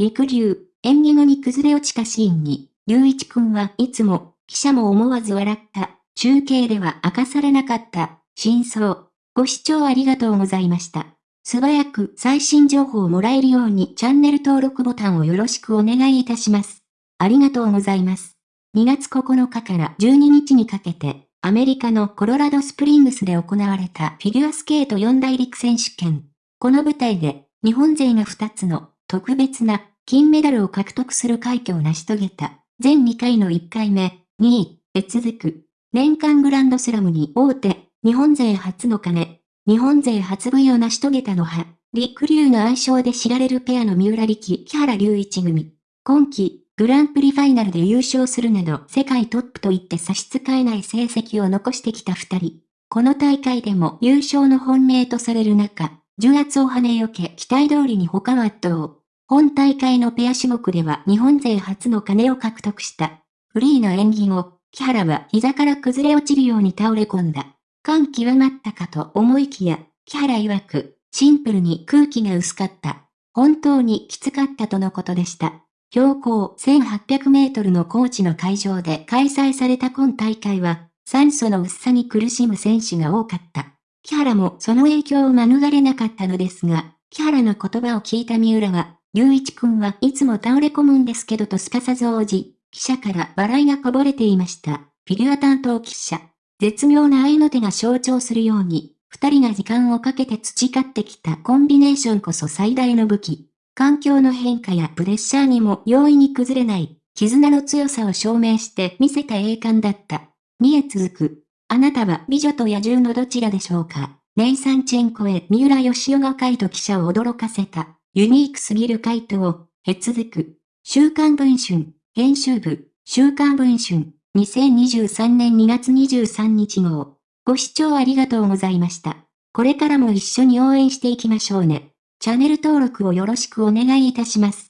陸流、演技後に崩れ落ちたシーンに、隆一くんはいつも、記者も思わず笑った。中継では明かされなかった、真相。ご視聴ありがとうございました。素早く最新情報をもらえるようにチャンネル登録ボタンをよろしくお願いいたします。ありがとうございます。2月9日から12日にかけて、アメリカのコロラドスプリングスで行われたフィギュアスケート四大陸選手権。この舞台で、日本勢が2つの特別な金メダルを獲得する快挙を成し遂げた。全2回の1回目、2位で続く。年間グランドスラムに大手、日本勢初の鐘、日本勢初 V を成し遂げたのは、陸流の愛称で知られるペアの三浦力木原隆一組。今季、グランプリファイナルで優勝するなど世界トップと言って差し支えない成績を残してきた二人。この大会でも優勝の本命とされる中、重圧を跳ねよけ期待通りに他は圧倒。本大会のペア種目では日本勢初の金を獲得した。フリーの演技後、木原は膝から崩れ落ちるように倒れ込んだ。感極まったかと思いきや、木原曰く、シンプルに空気が薄かった。本当にきつかったとのことでした。標高1800メートルの高地の会場で開催された今大会は、酸素の薄さに苦しむ選手が多かった。木原もその影響を免れなかったのですが、木原の言葉を聞いた三浦は、隆一くんはいつも倒れ込むんですけどとすかさず応じ、記者から笑いがこぼれていました。フィギュア担当記者。絶妙な愛の手が象徴するように、二人が時間をかけて培ってきたコンビネーションこそ最大の武器。環境の変化やプレッシャーにも容易に崩れない、絆の強さを証明して見せた栄冠だった。2へ続く。あなたは美女と野獣のどちらでしょうかネイサンチェンコへ三浦義雄が回答記者を驚かせた。ユニークすぎる回答を、へ続く。週刊文春、編集部、週刊文春、2023年2月23日号。ご視聴ありがとうございました。これからも一緒に応援していきましょうね。チャンネル登録をよろしくお願いいたします。